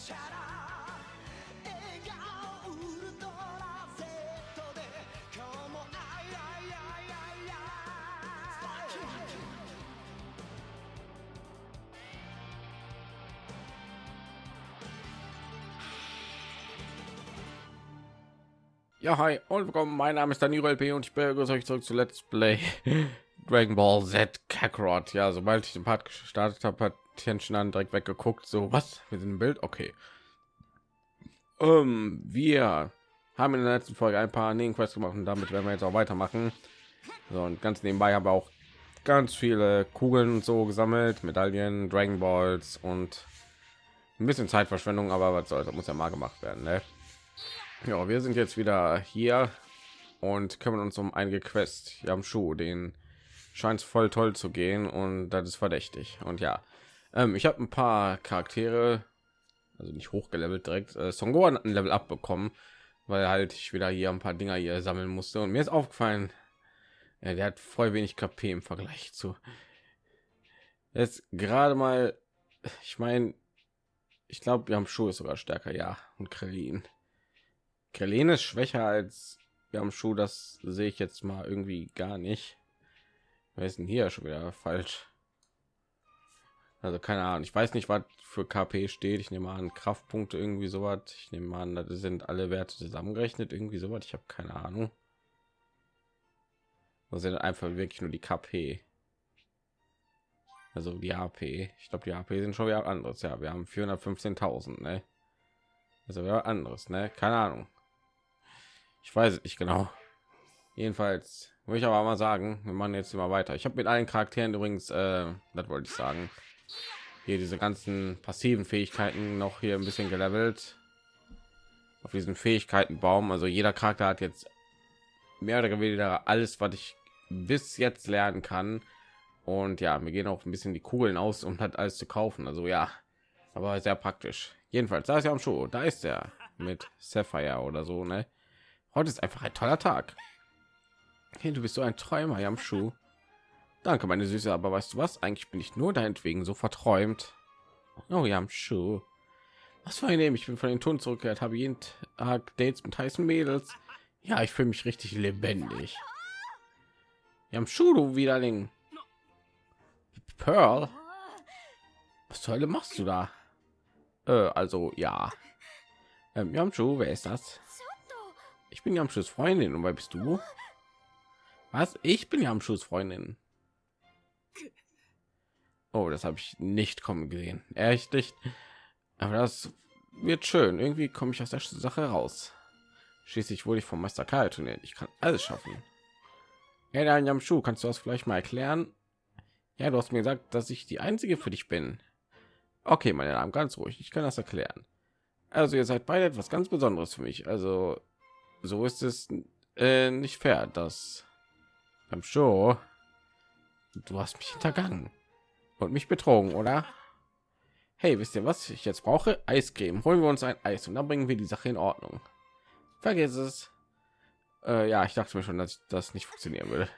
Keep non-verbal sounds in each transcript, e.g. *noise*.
チャラ笑顔ウルトラ Z で今日もあいあいあいあいあい Ja, hi und willkommen. Mein Name ist Danilo LP und ich begrüße euch zurück zu Let's Play *laughs* Dragon Ball Z Kakarot. Ja, sobald ich den Part gestartet habe, hat Tenshin an direkt weggeguckt. So, was? Wir sind im Bild? Okay. Ähm, wir haben in der letzten Folge ein paar Nebenquests gemacht und damit werden wir jetzt auch weitermachen. So, und ganz nebenbei haben wir auch ganz viele Kugeln und so gesammelt, Medaillen, Dragon Balls und ein bisschen Zeitverschwendung, aber was soll, das muss ja mal gemacht werden, ne? Ja, wir sind jetzt wieder hier und kümmern uns um einige Quest. Wir haben Schuh, den scheint voll toll zu gehen und das ist verdächtig. Und ja, ähm, ich habe ein paar Charaktere, also nicht hochgelevelt direkt. Äh, Son Gohan hat ein Level abbekommen, weil halt ich wieder hier ein paar Dinger hier sammeln musste. Und mir ist aufgefallen, ja, der hat voll wenig KP im Vergleich zu. Jetzt gerade mal, ich meine, ich glaube, wir haben Schuh ist sogar stärker, ja, und Krillin. Krillin ist schwächer als wir haben Schuh, das sehe ich jetzt mal irgendwie gar nicht. Ist denn hier schon wieder falsch? Also keine Ahnung. Ich weiß nicht, was für KP steht. Ich nehme an Kraftpunkte irgendwie so was. Ich nehme an, das sind alle Werte zusammengerechnet irgendwie so was. Ich habe keine Ahnung. Das sind einfach wirklich nur die KP. Also die AP. Ich glaube, die AP sind schon wieder anderes. Ja, wir haben 415.000. Ne? Also wieder anderes. Ne? Keine Ahnung. Ich weiß nicht genau. Jedenfalls würde ich aber mal sagen, wir machen jetzt immer weiter. Ich habe mit allen Charakteren übrigens, äh, das wollte ich sagen, hier diese ganzen passiven Fähigkeiten noch hier ein bisschen gelevelt auf diesen Fähigkeitenbaum. Also jeder Charakter hat jetzt mehr oder weniger alles, was ich bis jetzt lernen kann. Und ja, wir gehen auch ein bisschen die Kugeln aus, um hat alles zu kaufen. Also ja, aber sehr praktisch. Jedenfalls, da ist ja am Show, da ist er mit Sapphire oder so, ne? Heute ist einfach ein toller Tag. Hey, du bist so ein Träumer, Yamshu. Danke, meine Süße, aber weißt du was? Eigentlich bin ich nur deinetwegen so verträumt. Oh, Yamshu. Was für ein. Ich bin von den Ton zurückgekehrt, habe jeden Tag Dates mit heißen Mädels. Ja, ich fühle mich richtig lebendig. Yamshu, du Widerling. Pearl? Was zur Hölle machst du da? Äh, also, ja. Ähm, Yamshu, wer ist das? Ich bin Yamshus Freundin und wer bist du? Was? Ich bin Yamshus Freundin. Oh, das habe ich nicht kommen gesehen. Echt nicht. Aber das wird schön. Irgendwie komme ich aus der Sache raus. Schließlich wurde ich vom Meister Kai trainiert. Ich kann alles schaffen. Ja, dann Yamshu, kannst du das vielleicht mal erklären? Ja, du hast mir gesagt, dass ich die einzige für dich bin. Okay, meine Damen, ganz ruhig. Ich kann das erklären. Also ihr seid beide etwas ganz Besonderes für mich. Also so ist es äh, nicht fair, dass Show du hast mich hintergangen und mich betrogen, oder? Hey, wisst ihr, was ich jetzt brauche? Eiscreme. Holen wir uns ein Eis und dann bringen wir die Sache in Ordnung. Vergiss es. Äh, ja, ich dachte mir schon, dass das nicht funktionieren würde.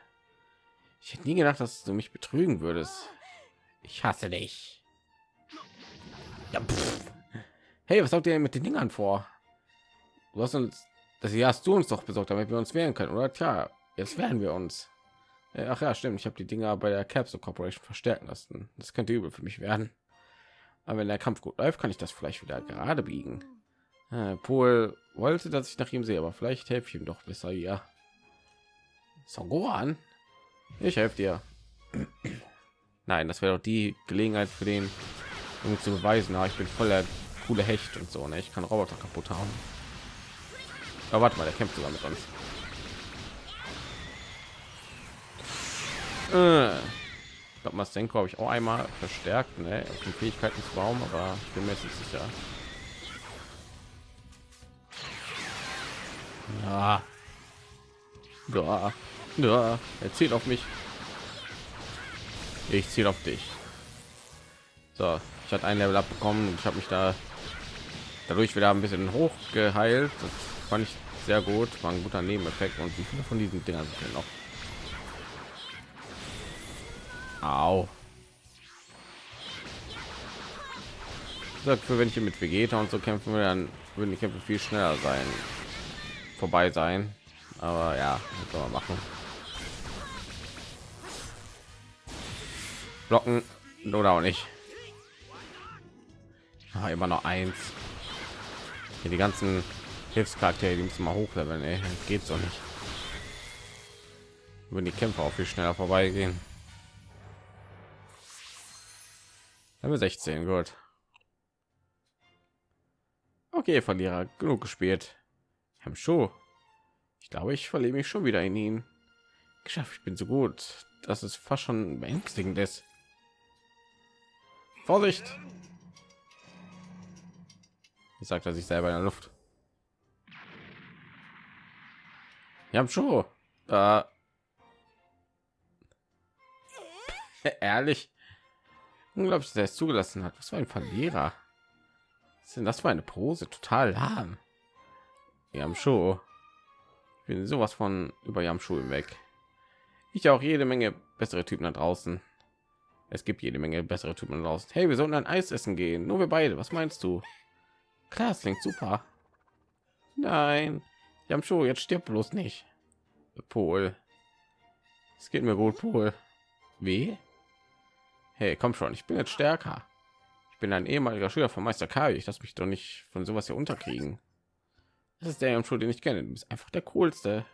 Ich hätte nie gedacht, dass du mich betrügen würdest. Ich hasse dich. Ja, hey, was habt ihr mit den Dingern vor? Du hast uns, das hier hast du uns doch besorgt, damit wir uns wehren können, oder? Tja, jetzt wehren wir uns. Äh, Ach ja, stimmt. Ich habe die Dinger bei der Capsule Corporation verstärken lassen. Das könnte übel für mich werden. Aber wenn der Kampf gut läuft, kann ich das vielleicht wieder gerade biegen. Äh, Paul wollte, dass ich nach ihm sehe, aber vielleicht helfe ich ihm doch besser hier. Son? Ich helfe dir. *clears throat* Nein, das wäre doch die Gelegenheit für den, um zu beweisen, na, ich bin voller coole Hecht und so. Ne? Ich kann Roboter kaputt hauen. Aber warte mal, der kämpft sogar mit uns. Ich glaube, Mastenko habe ich auch einmal verstärkt, ne? auf den Fähigkeitsbaum, aber ich bin mir nicht sicher. Ja. Ja. Ja. Er zielt auf mich. Ich ziele auf dich. So, ich hatte ein Level abbekommen und ich habe mich da dadurch wieder ein bisschen hoch geheilt. Das fand ich sehr gut, war ein guter Nebeneffekt. Und wie viele von diesen Dingern sind noch? Au. Dafür, wenn ich hier mit Vegeta und so kämpfen will, dann würden die Kämpfe viel schneller sein, vorbei sein. Aber ja, kann man machen. Blocken oder auch nicht. Ah, immer noch eins. Hier die ganzen Hilfscharaktere, die müssen mal hochleveln. Ey. Das geht so nicht. Würden die Kämpfe auch viel schneller vorbeigehen. Level 16, gut. Okay, Verlierer, genug gespielt. Herr Show. Ich glaube, ich verliere mich schon wieder in ihn. Geschafft, ich bin so gut. Das ist fast schon beängstigend ist. Vorsicht! Sagt er sich selber in der Luft. Wir haben schon. Äh, *laughs* ehrlich. Unglaublich, dass es zugelassen hat. Was für ein Verlierer. Was denn das für eine Pose? Total lahm. Schon. Ich bin sowas von über Jamschuh weg. Ich auch jede Menge bessere Typen da draußen. Es gibt jede Menge bessere Typen draußen. Hey, wir sollten ein Eis essen gehen. Nur wir beide. Was meinst du? Klar, es klingt super. Nein, schon. Jetzt stirbt bloß nicht. Pol. Es geht mir gut, Pol. Wie? Hey, komm schon, ich bin jetzt stärker. Ich bin ein ehemaliger Schüler von Meister Kai. Ich lasse mich doch nicht von sowas hier unterkriegen. Das ist der Schul, den ich kenne. Du bist einfach der coolste.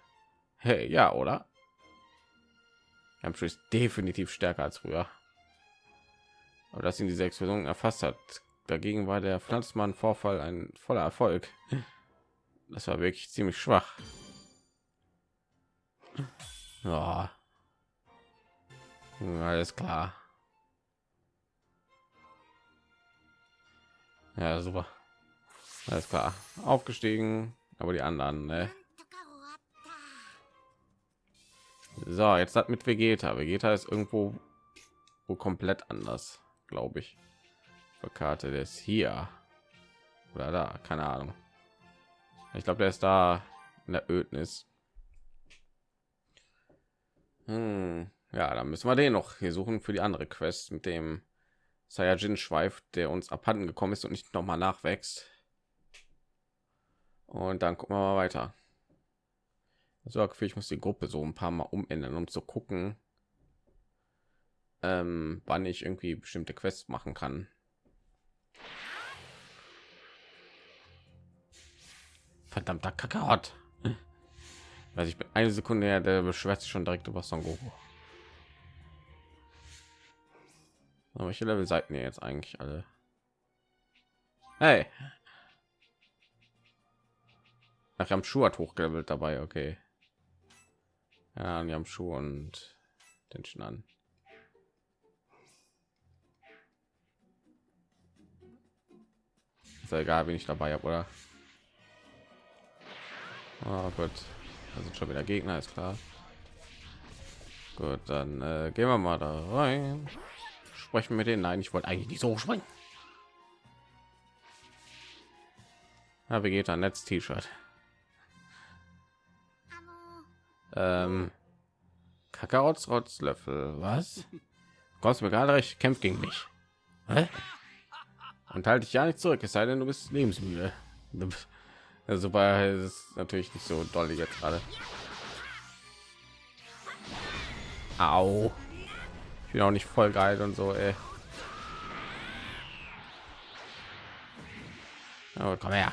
Hey, ja, oder? Yamchu ist definitiv stärker als früher. Aber dass ihn diese Explosion erfasst hat, Dagegen war der Pflanzmann-Vorfall ein voller Erfolg. Das war wirklich ziemlich schwach. Ja. Alles klar. Ja, super. Alles klar. Aufgestiegen, aber die anderen, ne? So, jetzt hat mit Vegeta. Vegeta ist irgendwo wo komplett anders, glaube ich. Karte des hier oder da, keine Ahnung. Ich glaube, der ist da in der Ödnis. Hm, ja, dann müssen wir den noch hier suchen für die andere Quest mit dem Saiyajin Schweif, der uns abhanden gekommen ist und nicht noch mal nachwächst. Und dann gucken wir mal weiter. So, ich muss die Gruppe so ein paar Mal umändern, um zu gucken, ähm, wann ich irgendwie bestimmte Quests machen kann. Verdammter Kakaot. Weiß ich bin eine Sekunde her, der beschwert sich schon direkt über Son Goku. Aber welche Level seid ihr jetzt eigentlich alle? Hey. Ach, am Schuh hat hochgelevelt dabei, okay. Ja, wir haben Schuh und den schon an. Ist ja egal, wenn ich dabei habe, oder? Oh Gott, da sind schon wieder Gegner, ist klar. Gut, dann äh, gehen wir mal da rein. Sprechen mit denen. Nein, ich wollte eigentlich nicht so springen. Ja, wie geht ein Netz T-Shirt? Ähm, Kakaots Rotzlöffel, was? Kommst mir gerade recht, kämpft gegen mich. Hä? und halte dich ja nicht zurück es sei denn du bist lebensmüde also super ist natürlich nicht so doll jetzt gerade Au. Ich bin auch nicht voll geil und so ey. Oh, komm her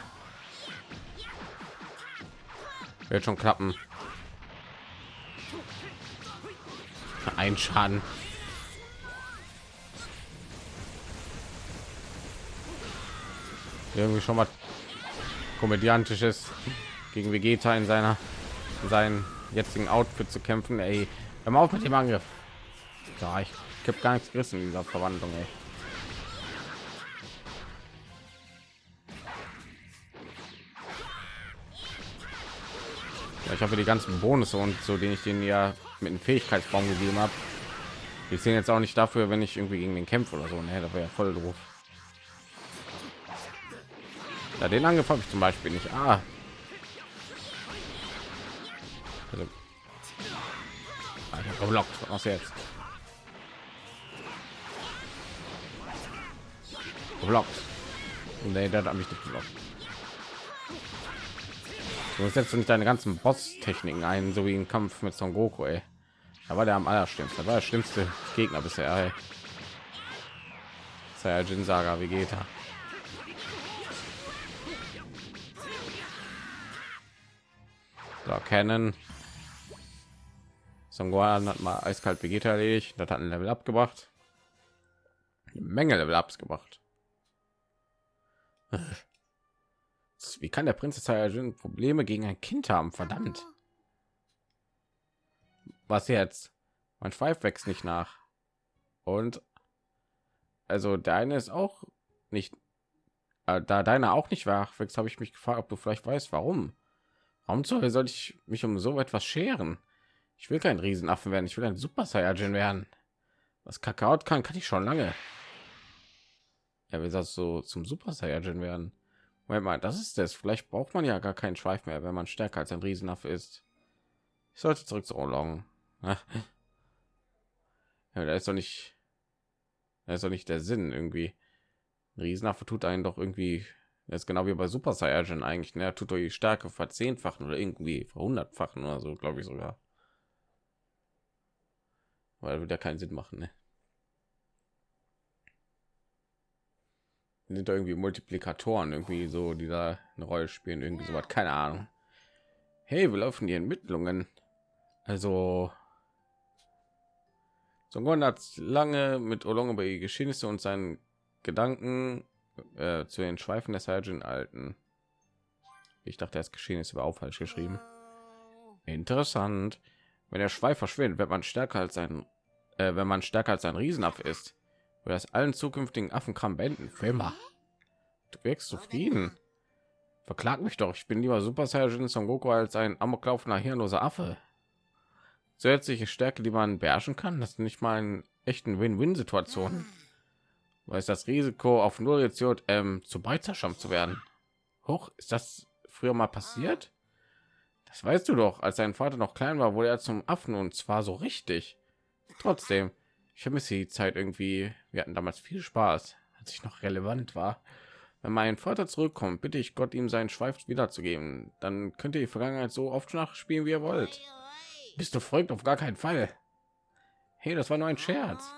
wird schon klappen ein schaden irgendwie schon mal komödiantisches gegen Vegeta in seiner in seinen jetzigen Outfit zu kämpfen. Ey, hör auf mit dem Angriff. Ja, ich habe gar nichts gerissen in dieser Verwandlung. Ey. Ja, ich habe die ganzen Bonus und so, den ich den ja mit dem Fähigkeitsbaum gegeben habe. Wir sehen jetzt auch nicht dafür, wenn ich irgendwie gegen den kämpfe oder so. Ne, da wäre ja voll doof. Ja, den habe ich zum Beispiel nicht. Ah. Also, ah, geblockt. Was jetzt? Geblockt. Nee, der hat mich geblockt. Du setzt nicht deine ganzen Boss-Techniken ein, so wie im Kampf mit Son Goku, ey. Da war der am allerschlimmsten. Der war der schlimmste Gegner bisher, ey. Saiyajin Saga Vegeta. So, kennen. Son Gohan hat mal eiskalt Vegeta erledigt. Das hat ein Level abgebracht. Menge Level Ups gemacht. Wie kann der Prinz Saiyajin Probleme gegen ein Kind haben? Verdammt. Was jetzt? Mein Schweif wächst nicht nach. Und also deine ist auch nicht äh, da deine auch nicht wach wächst, habe ich mich gefragt, ob du vielleicht weißt, warum. Warum soll, soll ich mich um so etwas scheren? Ich will kein Riesenaffen werden, ich will ein Super Saiyajin werden. Was Kakao kann, kann ich schon lange. Er will das so zum Super Saiyajin werden. Moment mal, das ist es. Vielleicht braucht man ja gar keinen Schweif mehr, wenn man stärker als ein Riesenaffe ist. Ich sollte zurück zu Olong. *laughs* ja, da ist doch nicht, da ist doch nicht der Sinn irgendwie. Ein Riesenaffe tut einen doch irgendwie, das ist genau wie bei Super Saiyajin eigentlich. Ne? Er tut doch die Stärke verzehnfachen oder irgendwie verhundertfachen oder so, glaube ich sogar. Weil wird ja keinen Sinn machen, ne? Sind da irgendwie Multiplikatoren irgendwie so, die da eine Rolle spielen, irgendwie so was, keine Ahnung. Hey, wir laufen die Ermittlungen. Also Songon hat lange mit Olong über die Geschehnisse und seinen Gedanken äh, zu den Schweifen des Sergeant alten. Ich dachte, das Geschehnisse war auch falsch geschrieben. Interessant. Wenn der Schweif verschwindet, wird man stärker als ein, äh, wenn man stärker als ein Riesenaffe ist oder das allen zukünftigen Affenkram beenden. Für immer. Du wirkst zufrieden. Verklag mich doch. Ich bin lieber Super Saiyan Son Goku als ein amoklaufender hirnloser Affe. Zusätzliche Stärke, die man beherrschen kann, das ist nicht mal einen echten Win-Win-Situation. Weil es das Risiko auf null jetzt ähm, zu Beizerschampf zu werden. Hoch ist das früher mal passiert? Das weißt du doch. Als dein Vater noch klein war, wurde er zum Affen und zwar so richtig. Trotzdem, ich vermisse die Zeit irgendwie. Wir hatten damals viel Spaß, als ich noch relevant war. Wenn mein Vater zurückkommt, bitte ich Gott, ihm seinen Schweif wiederzugeben. Dann könnt ihr die Vergangenheit so oft nachspielen, wie ihr wollt. Bist du verrückt? Auf gar keinen Fall. Hey, das war nur ein Scherz.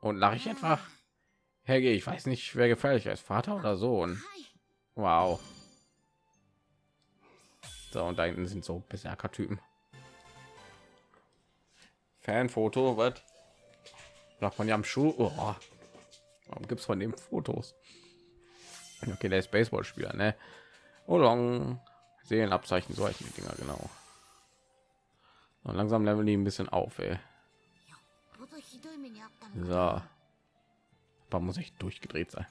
Und lache ich etwa? Herge, ich weiß nicht, wer gefährlicher ist, Vater oder Sohn. Wow. So, und da hinten sind so Berserker-Typen. Fanfoto, was? Noch von am Schuh. Oh. Warum gibt es von dem Fotos? Okay, der ist Baseballspieler, ne? Olong. Seelenabzeichen, solche Dinger, genau. Und langsam leveln die ein bisschen auf, ey. So. Aber muss ich durchgedreht sein.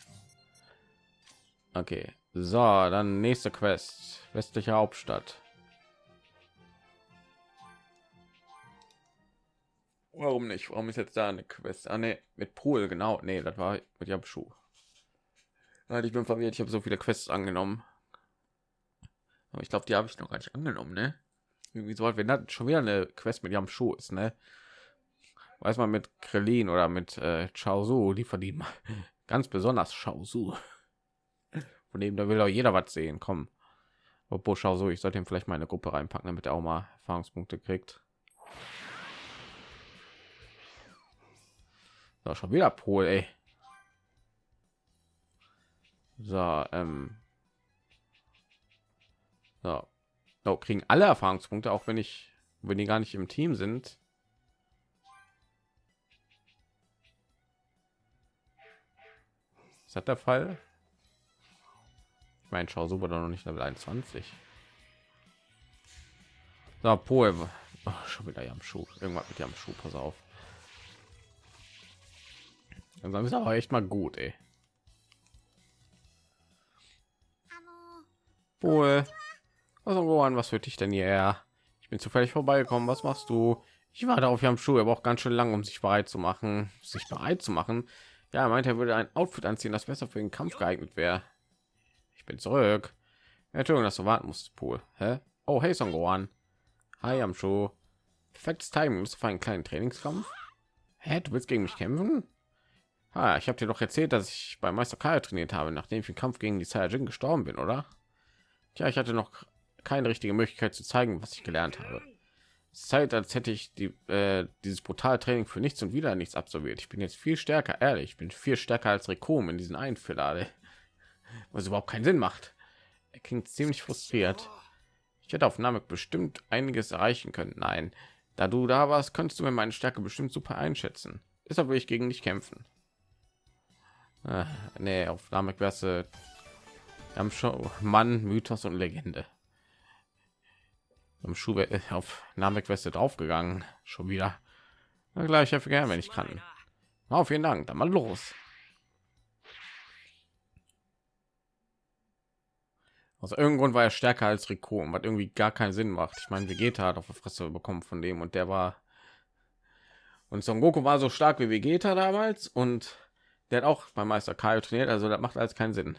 Okay. So, dann nächste Quest. Westliche Hauptstadt. Warum nicht? Warum ist jetzt da eine Quest? Ah, nee, mit Pool, genau. Nee, das war mit Yamschuh. Ich bin verwirrt, ich habe so viele Quests angenommen. Aber ich glaube, die habe ich noch gar nicht angenommen, ne? Irgendwie so, wenn das schon wieder eine Quest mit Yamschuh ist, ne? Weiß man mit Krillin oder mit äh, Chaozu, die verdienen *laughs* ganz besonders Chaozu. Von dem da will auch jeder was sehen, komm. Obwohl Chaozu, ich sollte ihm vielleicht mal eine Gruppe reinpacken, damit er auch mal Erfahrungspunkte kriegt. So, schon wieder Pol, ey. So, ähm. So. Oh, kriegen alle Erfahrungspunkte, auch wenn ich, wenn die gar nicht im Team sind. Ist das der Fall? Ich meine, schau super doch noch nicht Level 21. So, Pol. Oh, schon wieder am Schuh. Irgendwas mit am Schuh, pass auf. Dann ist aber echt mal gut, ey. Wohl. Also an, was für dich denn hier? Ich bin zufällig vorbeigekommen. Was machst du? Ich war darauf, am Schuh, aber auch ganz schön lang, um sich bereit zu machen, sich bereit zu machen. Ja, er meinte, er würde ein Outfit anziehen, das besser für den Kampf geeignet wäre. Ich bin zurück. Entschuldigung, dass du warten musst, Pool. Hä? Oh, hey, Son Gohan. Hi, am Schuh. Perfektes Timing. Bist du für einen kleinen Trainingskampf? Hä, du willst gegen mich kämpfen? Ah, ich habe dir doch erzählt, dass ich bei Meister Kai trainiert habe, nachdem ich im Kampf gegen die Saiyajin gestorben bin, oder? Tja, ich hatte noch keine richtige Möglichkeit zu zeigen, was ich gelernt habe. Zeit, als hätte ich die, äh, dieses brutale Training für nichts und wieder nichts absolviert. Ich bin jetzt viel stärker, ehrlich. Ich bin viel stärker als Rekom in diesen Filler, *laughs* was überhaupt keinen Sinn macht. Er klingt ziemlich frustriert. Ich hätte auf Namek bestimmt einiges erreichen können. Nein, da du da warst, könntest du mir meine Stärke bestimmt super einschätzen. Deshalb will ich gegen dich kämpfen. Ah, nee, auf Namek wärst du am Show Mann, Mythos und Legende. Am Schuh äh, auf Namek Weste draufgegangen. Schon wieder. Na gleich, helfe gerne, wenn ich kann. Auf oh, vielen Dank. Dann mal los. Aus irgendeinem Grund war er stärker als Rico, was irgendwie gar keinen Sinn macht. Ich meine, Vegeta hat auf der Fresse bekommen von dem und der war und Son Goku war so stark wie Vegeta damals und der hat auch beim Meister Kai trainiert, also das macht alles keinen Sinn.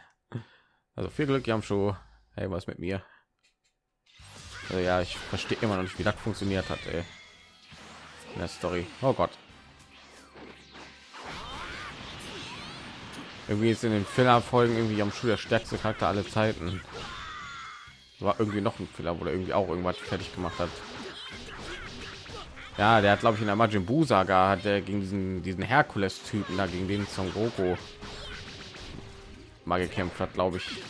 Also viel Glück, Yamshu. Hey, was mit mir? Also ja, ich verstehe immer noch nicht, wie das funktioniert hat, ey. In der Story. Oh Gott. Irgendwie ist in den Filler-Folgen irgendwie am Schuh der stärkste Charakter aller Zeiten. War irgendwie noch ein Filler, wo er irgendwie auch irgendwas fertig gemacht hat. Ja, der hat glaube ich in der Majin Buu Saga hat er gegen diesen diesen Herkules Typen da gegen den Son Goku mal gekämpft hat, glaube ich,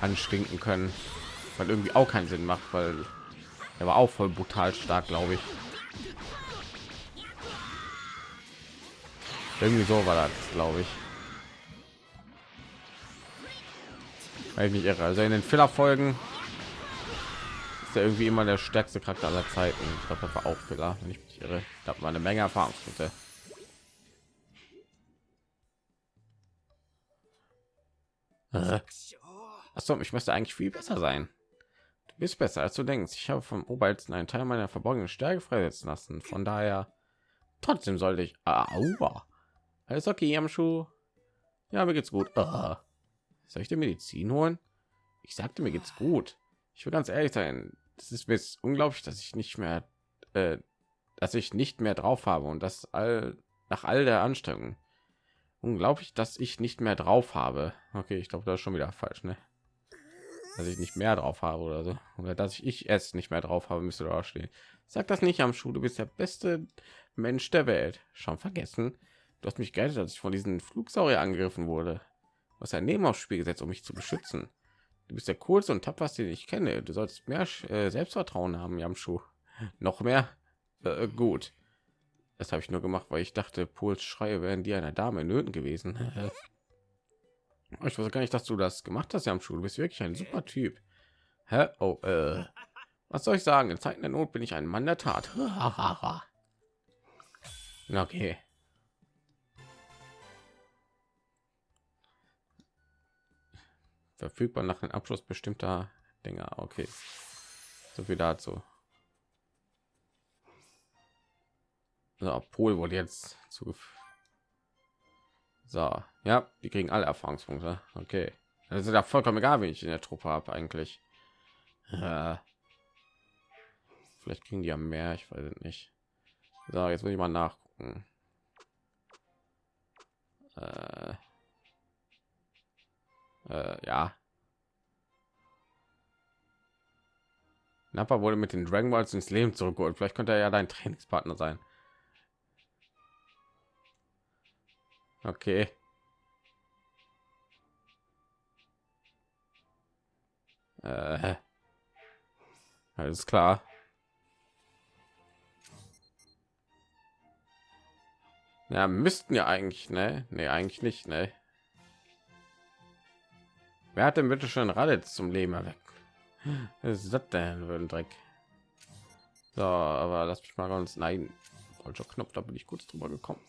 anstinken können weil irgendwie auch keinen Sinn macht, weil er war auch voll brutal stark, glaube ich. Irgendwie so war das, glaube ich. Weil ich nicht irre. Also in den Filler-Folgen ist er irgendwie immer der stärkste Charakter aller Zeiten. Ich glaube, das war auch Filler, wenn ich mich irre. Da hat man eine Menge Erfahrungspunkte. Äh. Achso, ich müsste eigentlich viel besser sein bist besser als du denkst. Ich habe vom Obersten einen Teil meiner verborgenen Stärke freisetzen lassen. Von daher, trotzdem sollte ich. Aua. Alles okay, am Schuh. Ja, mir geht's gut. Ah. Soll ich dir Medizin holen? Ich sagte, mir geht's gut. Ich will ganz ehrlich sein. Es ist mir unglaublich, dass ich nicht mehr, äh, dass ich nicht mehr drauf habe und das all nach all der Anstrengung. Unglaublich, dass ich nicht mehr drauf habe. Okay, ich glaube, das ist schon wieder falsch, ne? dass ich nicht mehr drauf habe oder so oder dass ich, ich es nicht mehr drauf habe müsste da stehen sag das nicht am schuh du bist der beste mensch der welt schon vergessen du hast mich gerettet dass ich von diesen flugsaurier angegriffen wurde was ein neben aufs spiel gesetzt um mich zu beschützen du bist der coolste und tapferste den ich kenne du sollst mehr äh, selbstvertrauen haben Jamschuh noch mehr äh, gut das habe ich nur gemacht weil ich dachte Pols schreie wären die einer dame nöten gewesen *laughs* Ich weiß gar nicht, dass du das gemacht hast, ja am Schul. Du bist wirklich ein super Typ. Hä? Oh, äh. Was soll ich sagen? In Zeiten der Not bin ich ein Mann der Tat. *laughs* okay. Verfügbar nach dem Abschluss bestimmter Dinge. Okay. So viel dazu. So, Pol wurde jetzt zugefügt so, ja, die kriegen alle Erfahrungspunkte. Okay, das ist ja vollkommen egal, wenn ich in der Truppe habe eigentlich. Ja. Vielleicht kriegen die ja mehr, ich weiß nicht. So, jetzt muss ich mal nachgucken. Äh, äh, ja. Nappa wurde mit den Dragon Balls ins Leben zurückgeholt. Vielleicht könnte er ja dein Trainingspartner sein. Okay. Äh, alles klar. Ja, müssten ja eigentlich, ne? Ne, eigentlich nicht, ne? Wer hat denn bitte schon Raditz zum Leben erweckt? Was ist das denn für ein Dreck? So, aber lass mich mal ganz nein. Falscher Knopf, da bin ich kurz drüber gekommen.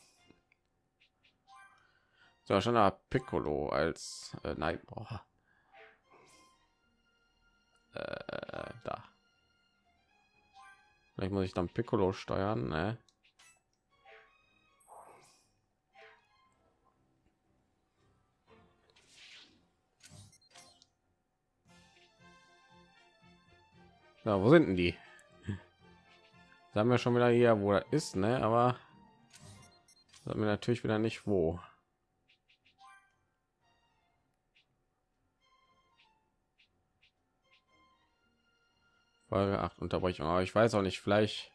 So, schon Piccolo als äh, nein, boah. Äh, da. Vielleicht muss ich dann Piccolo steuern, ne? Ja, wo sind denn die? Da haben wir schon wieder hier, wo er ist, ne? Aber Sagen wir natürlich wieder nicht wo. Folge 8 Unterbrechung. Aber ich weiß auch nicht, vielleicht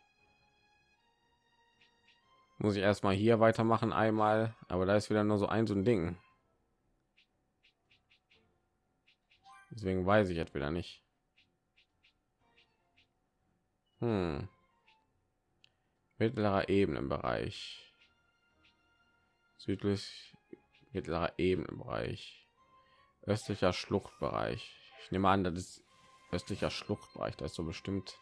muss ich erstmal hier weitermachen einmal, aber da ist wieder nur so ein so ein Ding. Deswegen weiß ich jetzt wieder nicht. Hm. Mittlerer Ebenenbereich. Südlich mittlerer Ebenenbereich. Östlicher Schluchtbereich. Ich nehme an, das ist östlicher Schluchtbereich. Da ist so bestimmt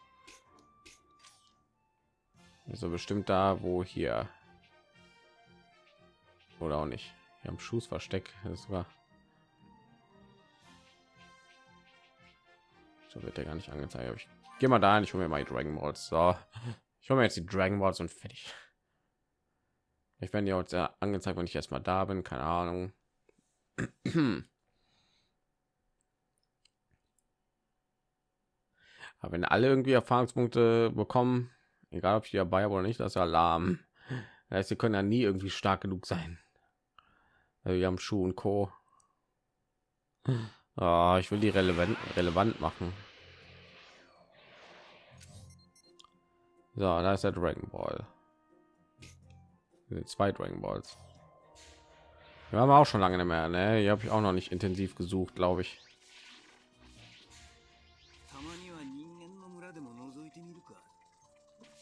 so bestimmt da, wo hier oder auch nicht. Wir haben Schussversteck. Das war so wird der gar nicht angezeigt. Gehe mal da, ich hole mir mal die Dragon Balls. So, ich hole mir jetzt die Dragon Balls und fertig. Ich werde ja sehr angezeigt, wenn ich erstmal da bin. Keine Ahnung. Aber wenn alle irgendwie Erfahrungspunkte bekommen, egal ob ich dabei oder nicht, das ist Alarm. Das heißt, sie können ja nie irgendwie stark genug sein. Also wir haben Schuh und Co. Oh, ich will die relevant relevant machen. So, da ist der Dragon Ball. Zwei Dragon Balls. Wir haben auch schon lange nicht mehr, ne? Hier habe ich auch noch nicht intensiv gesucht, glaube ich.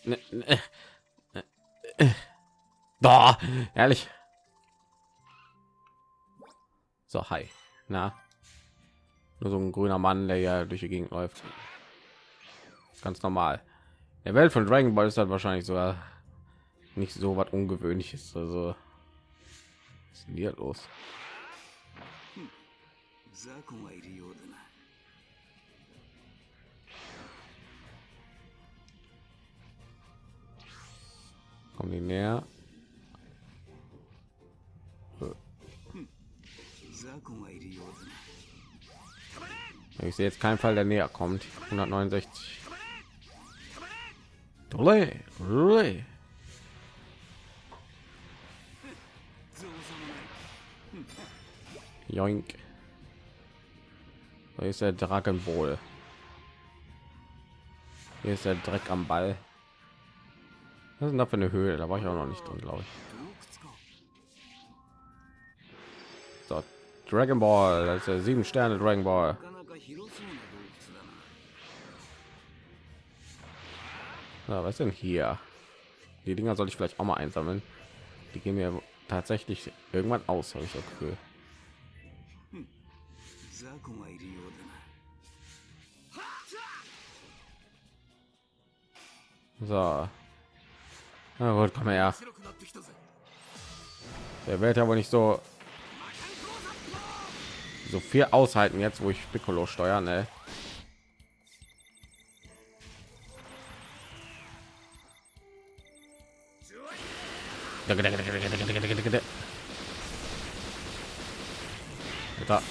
Ne, ne, ne, Boah, ehrlich. So, hi. Na, nur so ein grüner Mann, der ja durch die Gegend läuft. Ganz normal. Der Welt von Dragon Ball ist halt wahrscheinlich sogar nicht so was ungewöhnliches. Also, was ist hier los? Kommen die näher? Ich sehe jetzt keinen Fall, der näher kommt. 169. Dolle, dolle. Joink. Hier ist der Dragon Ball. Hier ist der Dreck am Ball. Was ist da für eine Höhe? Da war ich auch noch nicht drin, glaube ich. So, Dragon Ball, das ist der sieben Sterne Dragon Ball. Ja, was denn hier? Die Dinger soll ich vielleicht auch mal einsammeln. Die gehen mir tatsächlich irgendwann aus, habe ich das Gefühl. So. Na gut, komm her. Der wird ja wohl nicht so so viel aushalten jetzt, wo ich Piccolo steuern, ne? Da.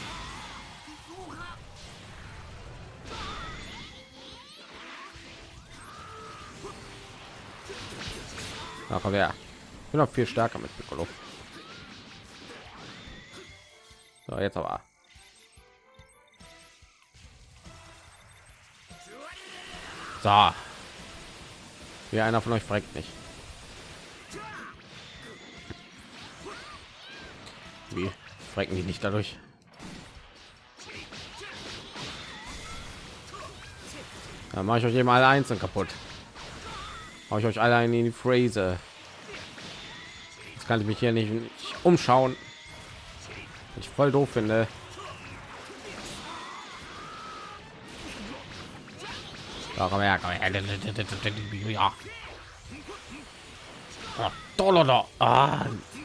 Ach, wer? Ich bin noch viel stärker mit Piccolo. So, jetzt aber. So. Wie einer von euch fragt nicht. Wie frecken die nicht dadurch? Dann mache ich euch eben alle einzeln kaputt. Mache ich euch alle in die Phrase. Jetzt kann ich mich hier nicht, nicht umschauen. Ich voll doof finde. Ja, komm her, komm her. Ja. Oh.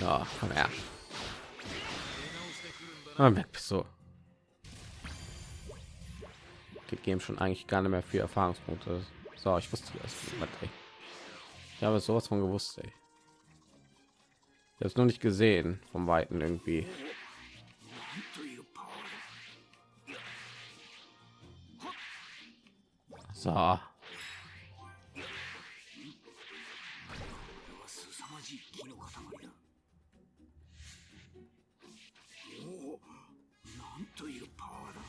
Ja, komm her. Ah, weg bist du. Gibt ihm schon eigentlich gar nicht mehr viel Erfahrungspunkte. So, ich wusste das. Ich habe sowas von gewusst. Ey. Ich habe es noch nicht gesehen vom Weiten irgendwie. So.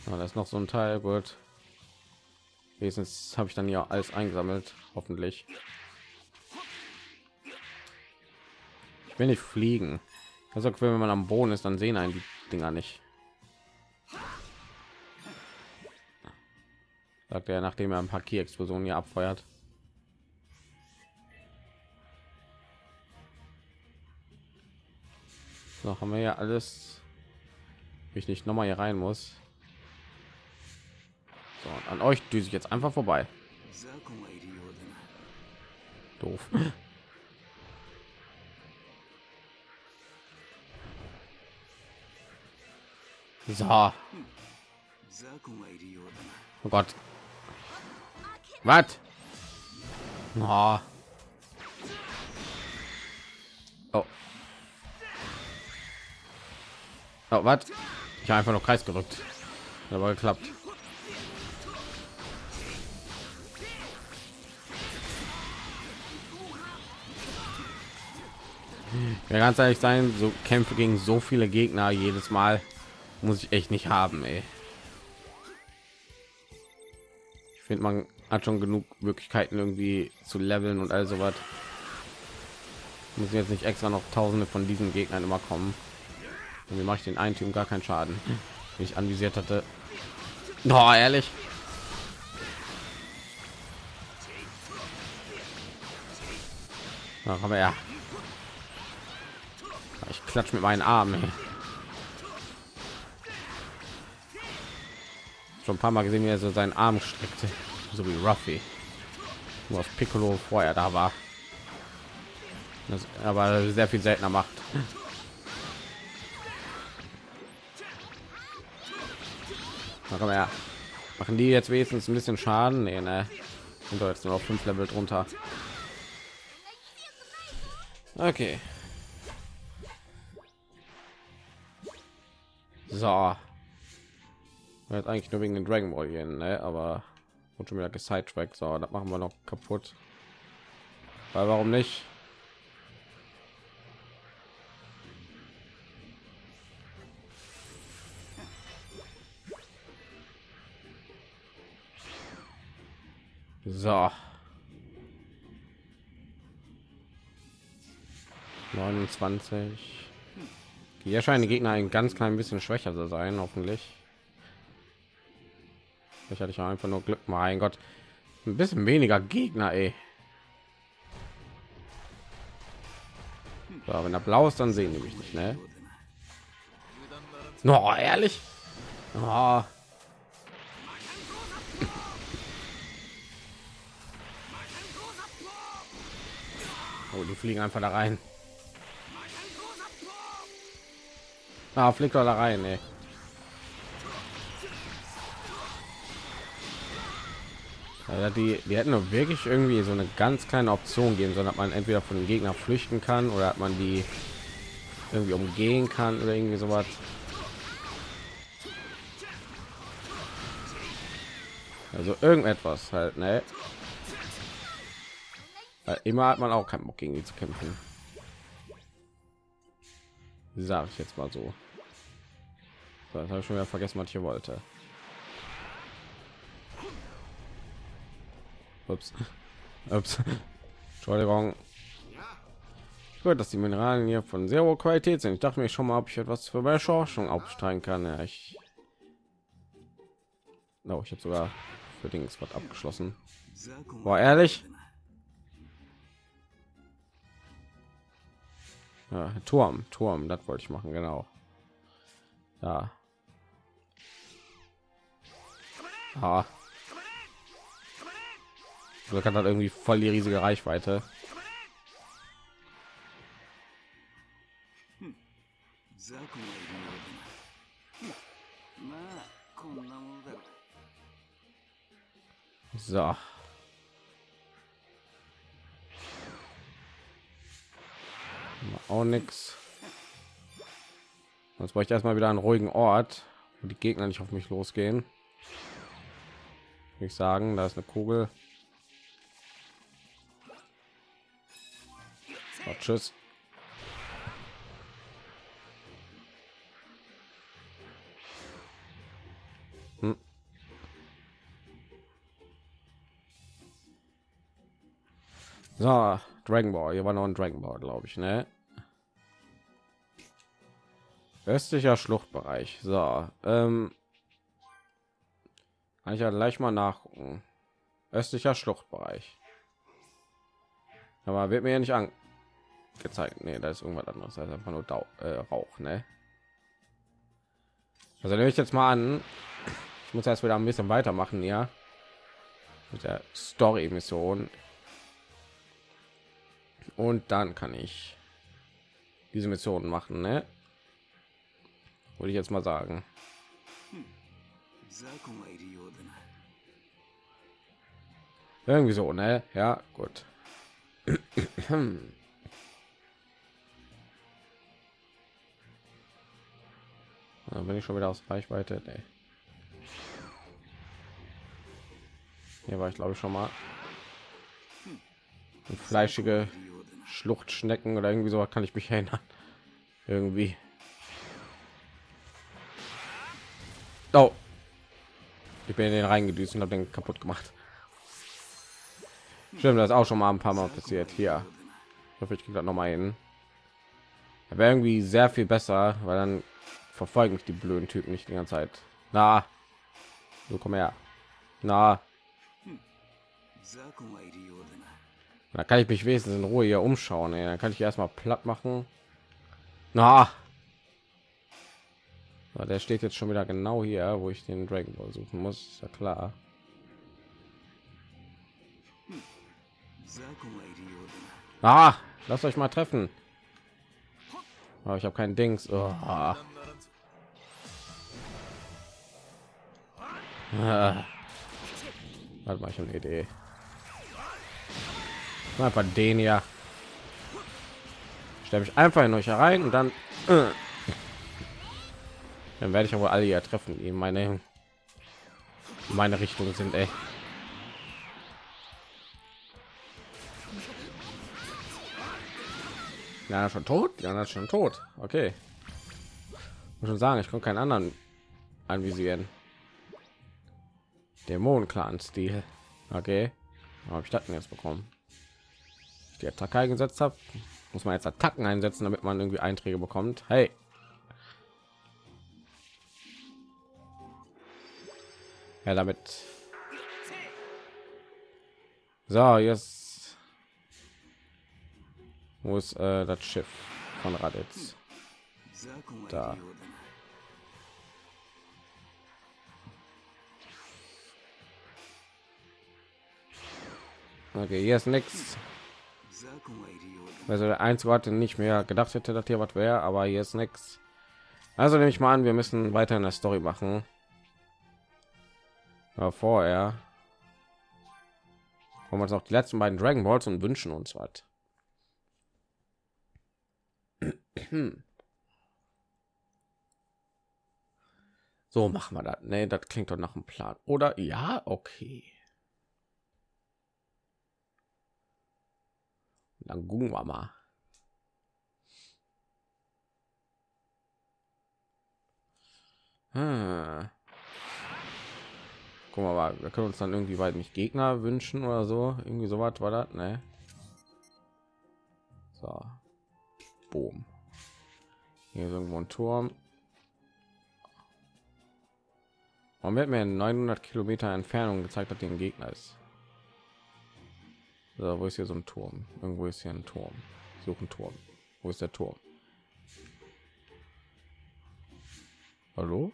Ja, da ist noch so ein Teil, gut. Wenigstens habe ich dann ja alles eingesammelt, hoffentlich. Ich will nicht fliegen. Also wenn man am Boden ist, dann sehen einen die Dinger nicht. Sagt er, nachdem er ein paar Key-Explosionen hier abfeuert. So haben wir ja alles mich nicht noch mal hier rein muss. So, an euch düse ich jetzt einfach vorbei. Doof. *laughs* So. Oh Gott. Was? Oh. Oh, was? Ich habe einfach nur Kreis gedrückt. Hat Aber geklappt. Ja, ganz ehrlich sein, so Kämpfe gegen so viele Gegner jedes Mal muss ich echt nicht haben, ey. Ich finde, man hat schon genug Möglichkeiten irgendwie zu leveln und all sowas. Muss jetzt nicht extra noch Tausende von diesen Gegnern immer kommen. Und mache ich den einen Team gar keinen Schaden, den ich anvisiert hatte. Oh, ehrlich. Ach, aber ja. Ich klatsch mit meinen Armen. Schon ein paar Mal gesehen, wie er so seinen Arm streckte, so wie Ruffy. Nur Piccolo vorher da war. Das aber sehr viel seltener macht. Komm her. Machen die jetzt wenigstens ein bisschen Schaden? Nee, ne. Sind doch jetzt nur auf fünf Level drunter. Okay. So. Jetzt eigentlich nur wegen den Dragon Ball gehen, ne? aber und schon wieder gesidetrackt. So, das machen wir noch kaputt. Weil warum nicht? So. 29. Hier scheinen die Gegner ein ganz klein bisschen schwächer zu sein, hoffentlich. Ich hatte ich einfach nur Glück. Mein Gott, ein bisschen weniger Gegner, ey. So, wenn er blau ist, dann sehen die mich nicht, ne? No, ehrlich? Oh. Oh, die fliegen einfach da rein. Ah, fliegt doch da rein, ey. Die, die hätten wirklich irgendwie so eine ganz kleine Option geben, sondern man entweder von den Gegner flüchten kann oder hat man die irgendwie umgehen kann oder irgendwie sowas. Also irgendetwas halt, ne? Weil immer hat man auch keinen Bock gegen die zu kämpfen. Sag ich jetzt mal so. so das habe ich schon wieder vergessen, was ich hier wollte. Ups. *laughs* Ups. Entschuldigung. Gut, dass die Mineralien hier von sehr hoher Qualität sind. Ich dachte mir schon mal, ob ich etwas für meine Forschung aufsteigen kann. Ja, ich, oh, ich habe sogar für Dings was abgeschlossen. 雑魚 Boah, ehrlich? Ja, Turm, Turm, das wollte ich machen, genau. Ja. Ah. Glück hat halt irgendwie voll die riesige Reichweite. So. auch nichts jetzt brauche ich erstmal wieder einen ruhigen ort wo die gegner nicht auf mich losgehen. Ich sagen da ist eine kugel. Oh, tschüss. Hm. So, Dragon Ball. Hier war noch ein Dragon Ball, glaube ich, ne? Östlicher Schluchtbereich. So, ähm, kann ich ja gleich mal nachgucken. Östlicher Schluchtbereich. Aber wird mir ja nicht angezeigt. Nee, da ist irgendwas anderes. Ist einfach nur Dau äh, Rauch, ne? Also nehme ich jetzt mal an. Ich muss erst wieder ein bisschen weitermachen, ja. Mit der Story-Mission und dann kann ich diese Mission machen, ne? Würde ich jetzt mal sagen. Irgendwie so, ne? Ja, gut. *clears throat* Dann bin ich schon wieder aus Reichweite. Nee. Hier war ich glaube ich schon mal. Eine fleischige Schluchtschnecken oder irgendwie so kann ich mich erinnern. Irgendwie. Oh. Ich bin in den reingedüst und habe den kaputt gemacht. Stimmt, das ist auch schon mal ein paar Mal passiert. Hier. Ich hoffe, ich kriege noch mal hin. Wäre irgendwie sehr viel besser, weil dann verfolgen mich die blöden Typen nicht die ganze Zeit. Na, so komm her. Na, da kann ich mich wesentlich in Ruhe hier umschauen. Ey. Dann kann ich erstmal platt machen. Na, der steht jetzt schon wieder genau hier, wo ich den Dragon Ball suchen muss. Ja klar. Ah, lasst euch mal treffen. Aber ich habe keinen Dings. Oh. Ah. *laughs* Warte mal, ich habe eine Idee. Einfach den ja. Stelle mich einfach in euch herein und dann äh. dann werde ich aber alle hier treffen, die in meine meine Richtung sind. Ey. Ja, schon tot. Ja, schon tot. Okay. Muss schon sagen, ich kann keinen anderen anvisieren. Dämonen-Clan-Stil. Okay. Habe ich das jetzt bekommen? die Attacke eingesetzt habe, muss man jetzt Attacken einsetzen, damit man irgendwie Einträge bekommt. Hey. Ja, damit. So, jetzt wo ist äh, das Schiff von Raditz? Da. Okay, hier ist nichts. Also der einzige Ort, den ich mir gedacht hätte, dass hier was wäre, aber hier ist nichts. Also nehme ich mal an, wir müssen weiter in der Story machen. Aber vorher holen wir uns noch die letzten beiden Dragon Balls und wünschen uns was. *clears throat* So machen wir das. Nee, das klingt doch nach einem Plan. Oder ja, okay. Dann gucken wir mal. Hm. Guck mal, wir können uns dann irgendwie weit nicht Gegner wünschen oder so. Irgendwie so was war das, ne? So. Boom. Hier ist irgendwo ein Turm. Man wird mir in 900 Kilometer Entfernung gezeigt, hier ein Gegner ist. So, wo ist hier so ein Turm? Irgendwo ist hier ein Turm. Ich suche einen Turm. Wo ist der Turm? Hallo?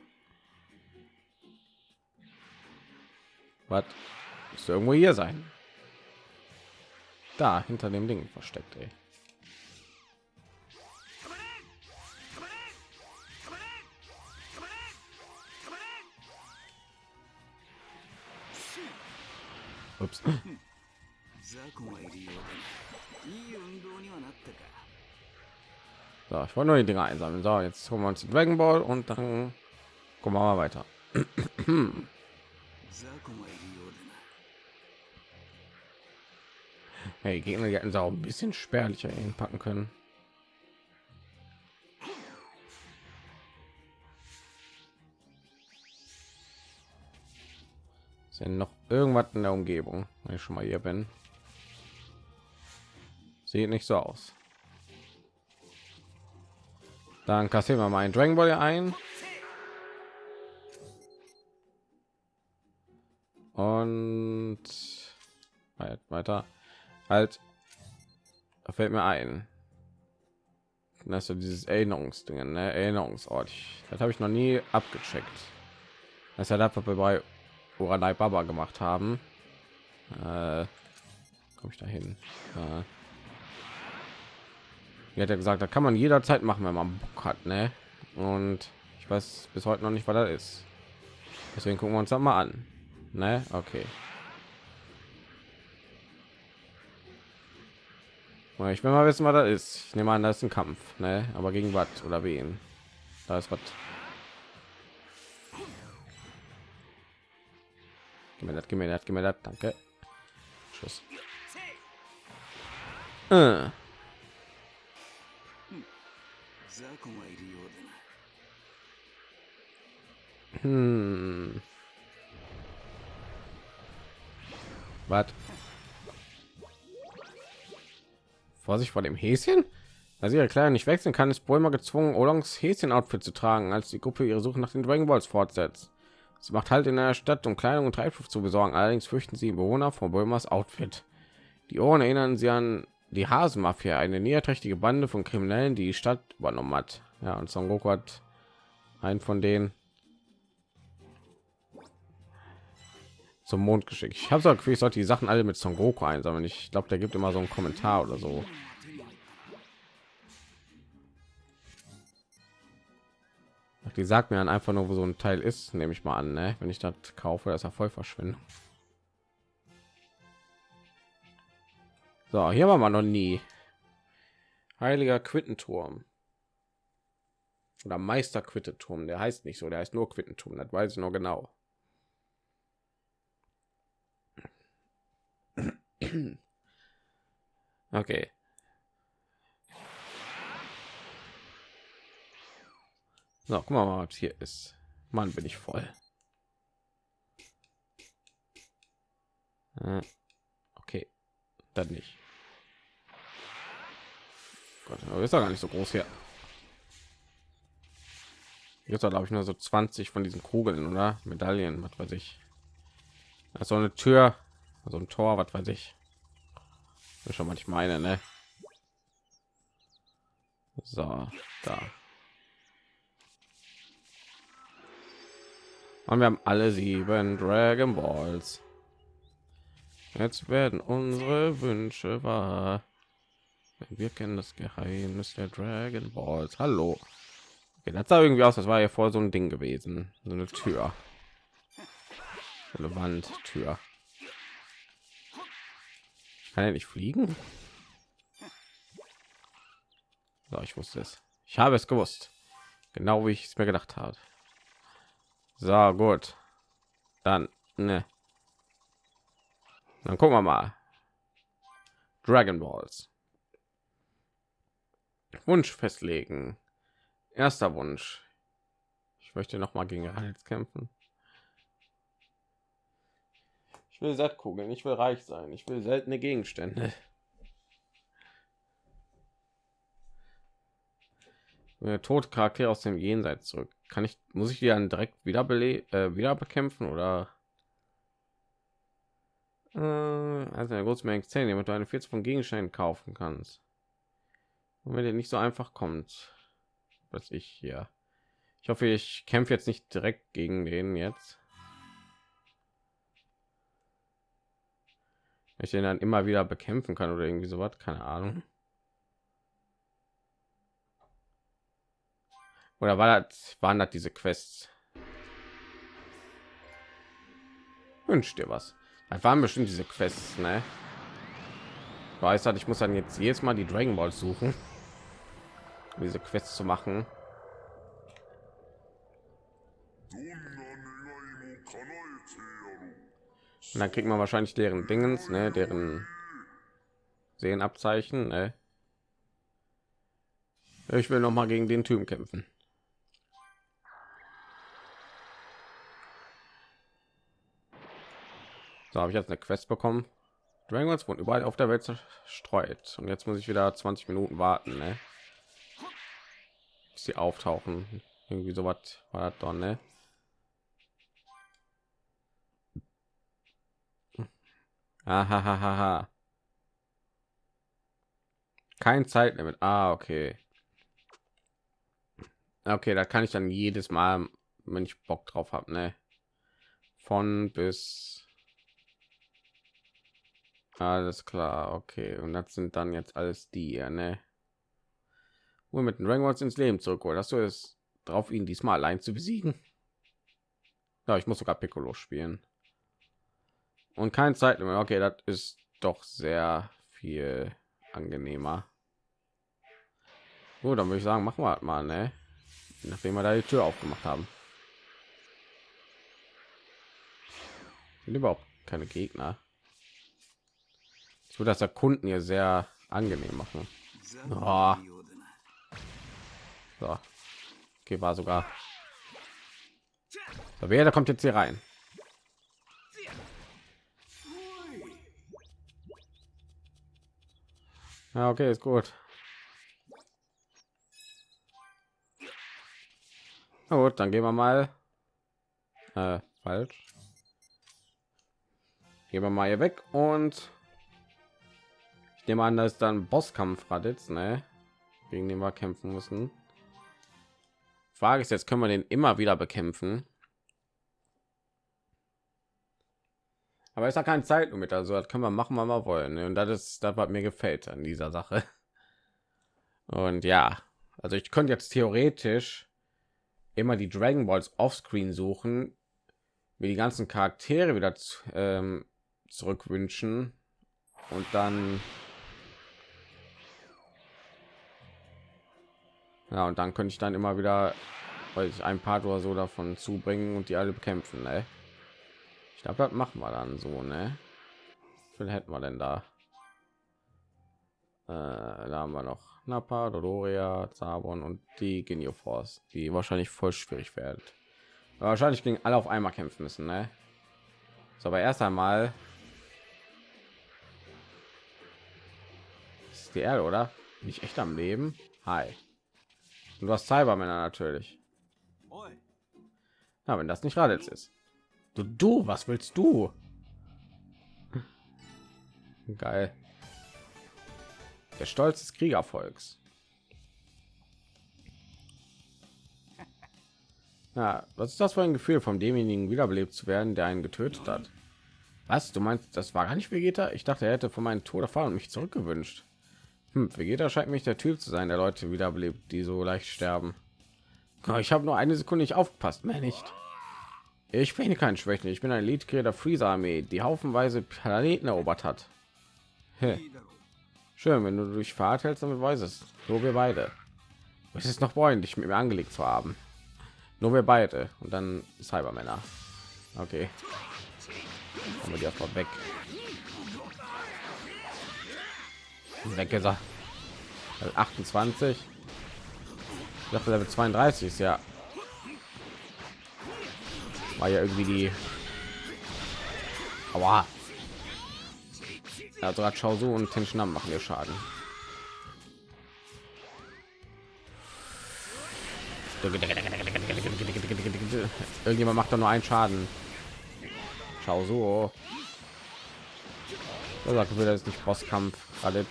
Was? Müsste irgendwo hier sein. Da, hinter dem Ding versteckt, ey. Ups. So, ich wollte nur die Dinger einsammeln. So, jetzt holen wir uns den Dragon Ball und dann gucken wir mal weiter. *clears throat* hey, Gegner hätten sie auch ein bisschen spärlicher hinpacken können. Ist ja noch irgendwas in der Umgebung, wenn ich schon mal hier bin. Sieht nicht so aus. Dann kassieren wir mal einen Dragon Ball ein. Und weiter. Halt. Da fällt mir ein. Das ist dieses Erinnerungsding, ne? Erinnerungsort. Das habe ich noch nie abgecheckt. Das was wir bei Uranai Baba gemacht haben. Äh, Komme ich dahin? Äh, er hat ja gesagt, da kann man jederzeit machen, wenn man Bock hat, ne? Und ich weiß bis heute noch nicht, was das ist. Deswegen gucken wir uns das mal an. Ne? Okay. Ich will mal wissen, was das ist. Ich nehme an, das ist ein Kampf, ne? Aber gegen was oder wen? Da ist was. Gib mir das, gib mir das, gib mir das, danke. Tschüss. Äh. Sagoma, Idioten. Hm. Was? Vorsicht vor dem Häschen? Als ihre Kleider nicht wechseln kann, ist Bulma gezwungen, Oolongs Häschen-Outfit zu tragen, als die Gruppe ihre Suche nach den Dragon Balls fortsetzt. Sie macht halt in der Stadt, um Kleidung und Treibstoff zu besorgen. Allerdings fürchten sie Bewohner von Bulmas Outfit. Die Ohren erinnern sie an die Hasenmafia, eine niederträchtige Bande von Kriminellen, die die Stadt übernommen hat. Ja, und Son Goku hat einen von denen zum Mond geschickt. Ich habe so Gefühl, ich sollte die Sachen alle mit Son Goku einsammeln. Ich glaube, der gibt immer so einen Kommentar oder so. Die sagt mir dann einfach nur, wo so ein Teil ist, nehme ich mal an. Ne? Wenn ich das kaufe, das ist ja voll verschwinden. So, hier war man noch nie. Heiliger Quittenturm. Oder Meister Quittenturm. Der heißt nicht so, der heißt nur Quittenturm. Das weiß ich noch genau. Okay. So, guck mal, was hier ist. Mann, bin ich voll. Äh, Okay, dann nicht. Gott, aber ist doch gar nicht so groß hier. Jetzt glaube ich nur so 20 von diesen Kugeln oder Medaillen, was weiß ich. Das ist so eine Tür, so ein Tor, was weiß ich. Das ist schon mal ich meine, ne? So, da. Und wir haben alle sieben Dragon Balls. Jetzt werden unsere Wünsche wahr. Wir kennen das Geheimnis der Dragon Balls. Hallo. Okay, das sah irgendwie aus, das war ja vor so ein Ding gewesen. So eine Tür. Eine Wandtür. Kann er nicht fliegen? So, ich wusste es. Ich habe es gewusst. Genau wie ich es mir gedacht habe. So, gut. Dann, ne. Dann gucken wir mal. Dragon Balls. Wunsch festlegen. Erster Wunsch. Ich möchte noch mal gegen Hals kämpfen. Ich will Sattkugeln, ich will reich sein, ich will seltene Gegenstände. Tod Charakter aus dem Jenseits zurück. Kann ich, muss ich die dann direkt wieder äh, wieder bekämpfen oder? Äh, also eine große Menge Zähne, damit du eine 40 von Gegenständen kaufen kannst. Und wenn der nicht so einfach kommt, was ich hier. Ich hoffe, ich kämpfe jetzt nicht direkt gegen den jetzt. Ich den dann immer wieder bekämpfen kann oder irgendwie sowas, keine Ahnung. Oder war das, waren das diese Quests? Wünsch dir was. Das waren bestimmt diese Quests, ne? Weiß halt, ich muss dann jetzt jedes Mal die Dragon Balls suchen, um diese Quest zu machen. Und dann kriegt man wahrscheinlich deren Dingens, ne, deren Sehenabzeichen, ne? Ich will noch mal gegen den Typen kämpfen. So habe ich jetzt eine Quest bekommen. Dragons wurden überall auf der Welt zerstreut und jetzt muss ich wieder 20 Minuten warten, ne? Sie auftauchen. Irgendwie so was war das doch, ne? Ahahaha. Kein Zeitlimit. Ah, okay. Okay, da kann ich dann jedes Mal, wenn ich Bock drauf habe, ne? Von bis alles klar, okay. Und das sind dann jetzt alles die, ne? Wo mit den Dragon ins Leben zurückholen. Hast du es drauf, ihn diesmal allein zu besiegen? Ja, ich muss sogar Piccolo spielen. Und kein Zeitlimit. Okay, das ist doch sehr viel angenehmer. Gut, dann würde ich sagen, machen wir halt mal, ne? Nachdem wir da die Tür aufgemacht haben. Sind überhaupt keine Gegner. Ich würde das Erkunden hier sehr angenehm machen. Oh. So. Okay, war sogar. So, wer da kommt jetzt hier rein? Ja, okay, ist gut. Na gut, dann gehen wir mal. Äh, falsch. Gehen wir mal hier weg und ich nehme an, dass dann Bosskampf Raditz, ne? Gegen den wir kämpfen müssen. Frage ist jetzt, können wir den immer wieder bekämpfen? Aber ist ja kein Zeitlimit, also das können wir machen, was wir wollen. Ne? Und das ist das, was mir gefällt an dieser Sache. *laughs* Und ja, also ich könnte jetzt theoretisch immer die Dragon Balls offscreen suchen, mir die ganzen Charaktere wieder ähm, zurückwünschen und dann ja und dann könnte ich dann immer wieder weil ein paar oder so davon zubringen und die alle bekämpfen ne? ich glaube das machen wir dann so ne viel hätten wir denn da äh, da haben wir noch Nappa, Dodoria, Zabon und die Genio Force, die wahrscheinlich voll schwierig werden. Wahrscheinlich gegen alle auf einmal kämpfen müssen, ne? So, aber erst einmal ist die Erde, oder? Nicht echt am Leben. Hi. Und du hast Cybermänner natürlich. Na, wenn das nicht Raditz ist. Du, du, was willst du? *laughs* Geil. Der Stolz des Kriegervolks. *laughs* Ja, was ist das für ein Gefühl, von demjenigen wiederbelebt zu werden, der einen getötet hat? Was? Du meinst, das war gar nicht Vegeta? Ich dachte, er hätte von meinem Tod erfahren und mich zurückgewünscht. Hm, Vegeta scheint mich der Typ zu sein, der Leute wiederbelebt, die so leicht sterben. Ich habe nur eine Sekunde nicht aufgepasst, mehr nicht. Ich bin kein Schwächen. Ich bin ein Elite der Freezer Armee, die haufenweise Planeten erobert hat. Hä? Schön, wenn du durch Fahrt hältst, damit weiß es. Nur wir beide. Es ist noch freundlich, mit mir angelegt zu haben. Nur wir beide und dann Cybermänner. Okay. Haben wir die erstmal weg. Weg gesagt. 28. Ich dachte, Level 32 ist ja. War ja irgendwie die. Aber also hat so und Tenschnam machen ihr Schaden. Irgendjemand macht da nur einen Schaden. Schau so. sagt will das nicht Bosskampf alle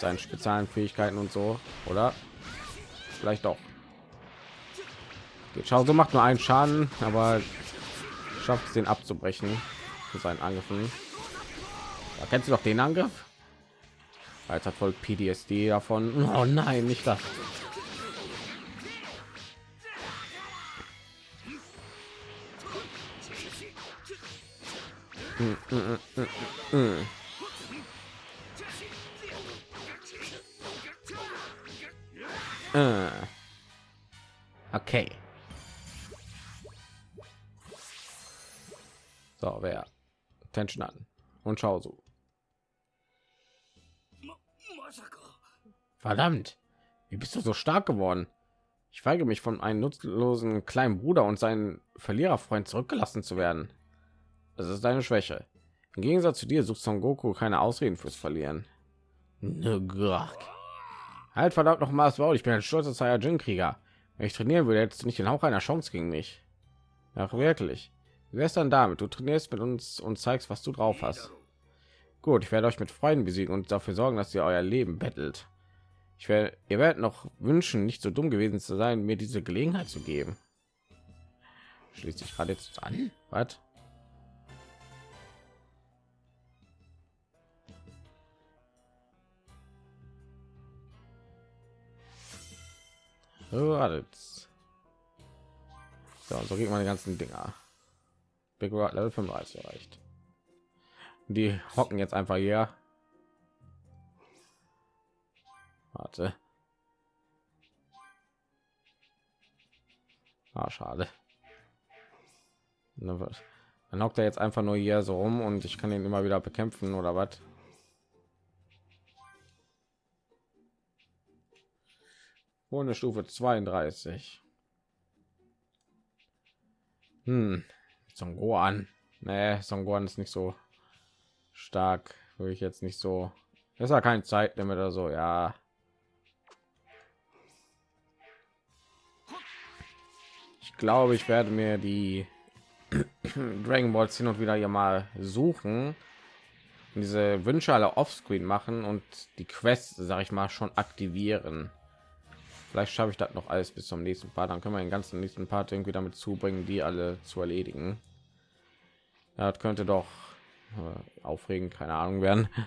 seinen speziellen Fähigkeiten und so, oder? Vielleicht doch. Schau so macht nur einen Schaden, aber schafft es den abzubrechen für seinen Angriffen. Da kennst du doch den Angriff? Als voll PTSD davon. *laughs* Oh nein, nicht das. Okay. So, wer? Tension an. Und schau so. Verdammt, wie bist du so stark geworden? Ich weigere mich von einem nutzlosen kleinen Bruder und seinen Verliererfreund zurückgelassen zu werden. Das ist deine Schwäche. Im Gegensatz zu dir sucht Son Goku keine Ausreden fürs Verlieren. Nugrak. Halt verdammt noch mal Maul, ich bin ein stolzer Saiyajin-Krieger. Wenn ich trainieren würde, hättest du nicht den Hauch einer Chance gegen mich. Ach wirklich. Wie wär's dann damit? Du trainierst mit uns und zeigst, was du drauf hast. Gut, ich werde euch mit Freunden besiegen und dafür sorgen, dass ihr euer Leben bettelt. Ich werde, ihr werdet noch wünschen, nicht so dumm gewesen zu sein, mir diese Gelegenheit zu geben. Schließt sich gerade jetzt an. Was? So. So, man die ganzen Dinger. Big Rock Level 35 erreicht. Die hocken jetzt einfach hier. Warte. Ah, schade. Dann hockt er jetzt einfach nur hier so rum und ich kann ihn immer wieder bekämpfen oder was? Ohne Stufe 32. Hm. Son Gohan. Nee, Son Gohan ist nicht so stark. Würde ich jetzt nicht so. ist ja kein Zeitlimit oder so. Ja. Ich glaube, ich werde mir die *clears throat* Dragon Balls hin und wieder hier mal suchen. Diese Wünsche alle offscreen machen und die Quest, sage ich mal, schon aktivieren. Vielleicht schaffe ich das noch alles bis zum nächsten Part. Dann können wir den ganzen nächsten Part irgendwie damit zubringen, die alle zu erledigen. Ja, das könnte doch äh, aufregend, keine Ahnung werden. *laughs*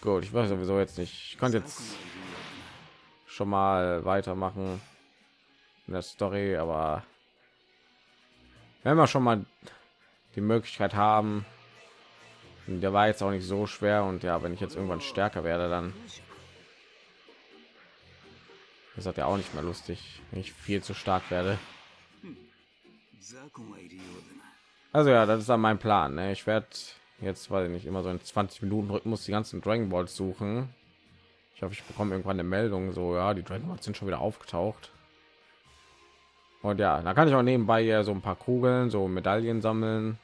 Gut, ich weiß sowieso jetzt nicht. Ich konnte jetzt schon mal weitermachen in der Story, aber wenn wir schon mal die Möglichkeit haben, der war jetzt auch nicht so schwer und ja, wenn ich jetzt irgendwann stärker werde, dann das hat ja auch nicht mehr lustig, wenn ich viel zu stark werde. Also ja, das ist dann mein Plan. Ne? Ich werde jetzt, weil ich nicht immer so in 20 Minuten Rhythmus die ganzen Dragon Balls suchen. Ich hoffe, ich bekomme irgendwann eine Meldung, so ja, die Dragon Balls sind schon wieder aufgetaucht. Und ja, da kann ich auch nebenbei ja so ein paar Kugeln, so Medaillen sammeln.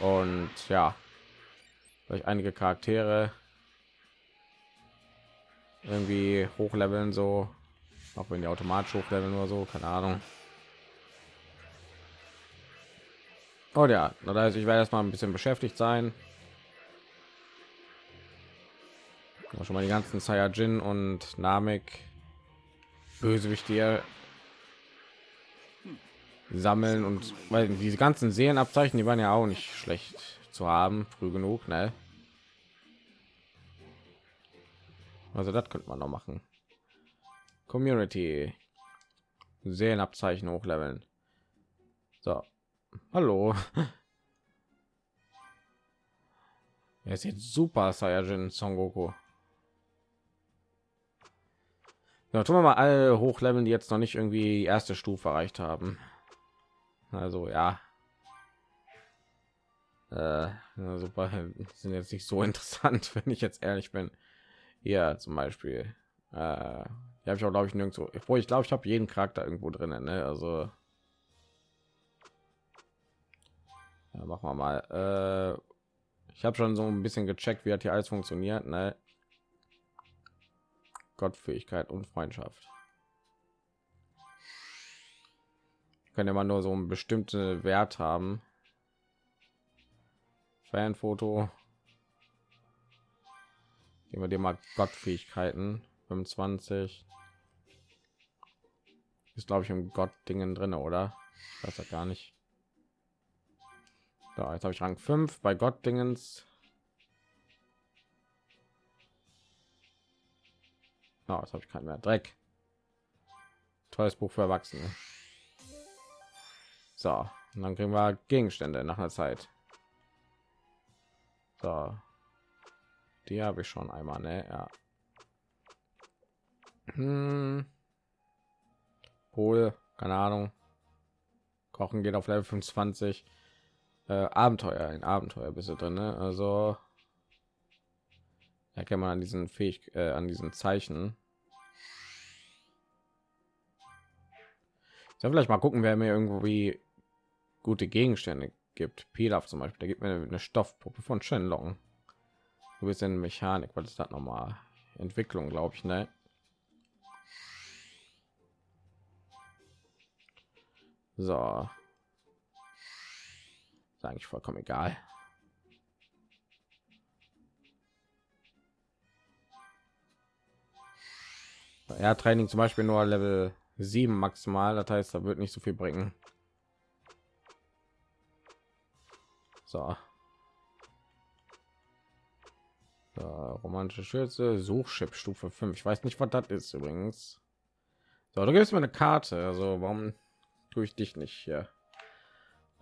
Und ja, vielleicht einige Charaktere irgendwie hochleveln so. Auch wenn die automatisch hochleveln oder so keine ahnung. Oh ja das heißt ich werde erstmal ein bisschen beschäftigt sein. Schon mal die ganzen Saiyajin und Namek Bösewicht hier sammeln und weil diese ganzen Seelenabzeichen, die waren ja auch nicht schlecht zu haben, früh genug, ne? Also das könnte man noch machen. Community. Seelenabzeichen hochleveln. So. Hallo. *laughs* Er ist jetzt super Saiyajin Son Goku. Ja, tun wir mal alle hochleveln, die jetzt noch nicht irgendwie die erste Stufe erreicht haben. Also ja. Äh, super, *laughs* sind jetzt nicht so *laughs* interessant, wenn ich jetzt ehrlich bin hier zum Beispiel. Äh, habe ich auch glaube ich nirgendwo wo ich glaube ich habe jeden charakter irgendwo drinnen ne? also. Ja, machen wir mal. Äh, ich habe schon so ein bisschen gecheckt wie hat hier alles funktioniert ne? gottfähigkeit und freundschaft. Können immer nur so einen bestimmte wert haben. Fanfoto Gehen wir dir mal Gottfähigkeiten 25 ist glaube ich im Gott Dingen drin, oder? Weiß ja gar nicht. Da jetzt habe ich Rang 5 bei Gott Dingens. Oh, jetzt habe ich keinen mehr. Dreck. Tolles Buch für Erwachsene. So, und dann kriegen wir Gegenstände nach einer Zeit. So, die habe ich schon einmal, ne? Ja. Hm. Wohl, keine Ahnung. Kochen geht auf Level 25. Äh, Abenteuer, ein Abenteuer bist du drin, ne? Also erkennt man an diesen Fähig äh, an diesen Zeichen. Ich soll vielleicht mal gucken, wer mir irgendwie gute Gegenstände gibt. Pilaf zum Beispiel, der gibt mir eine Stoffpuppe von Shenlong. Du bist in Mechanik, was ist das nochmal? Entwicklung, glaube ich, ne? So. Ist eigentlich vollkommen egal. Ja, Training zum Beispiel nur Level 7 maximal, das heißt, da wird nicht so viel bringen. So. So romantische Schürze, Suchchip Stufe 5. Ich weiß nicht, was das ist übrigens. So, du gibst mir eine Karte, also warum tue ich dich nicht hier?